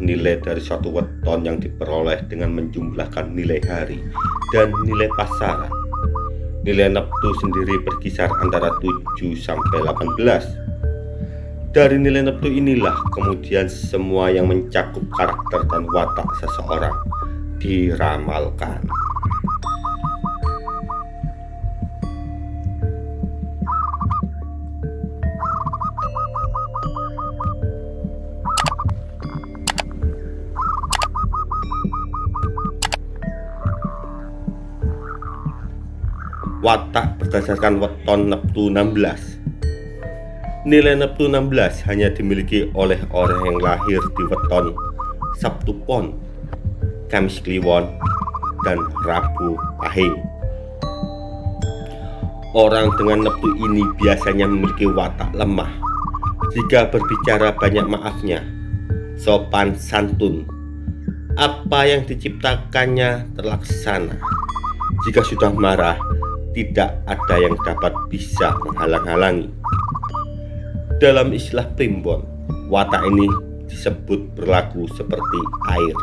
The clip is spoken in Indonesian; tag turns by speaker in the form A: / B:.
A: nilai dari suatu weton yang diperoleh dengan menjumlahkan nilai hari dan nilai pasaran. Nilai neptu sendiri berkisar antara 7 sampai 18. Dari nilai neptu inilah kemudian semua yang mencakup karakter dan watak seseorang diramalkan. Watak berdasarkan weton Neptu 16 nilai Neptu 16 hanya dimiliki oleh orang yang lahir di weton Sabtu Pon Kamis Kliwon dan Rabu Pahing. Orang dengan Neptu ini biasanya memiliki watak lemah. Jika berbicara banyak maafnya sopan santun apa yang diciptakannya terlaksana. Jika sudah marah tidak ada yang dapat bisa menghalang-halangi. Dalam istilah primbon, watak ini disebut berlaku seperti air.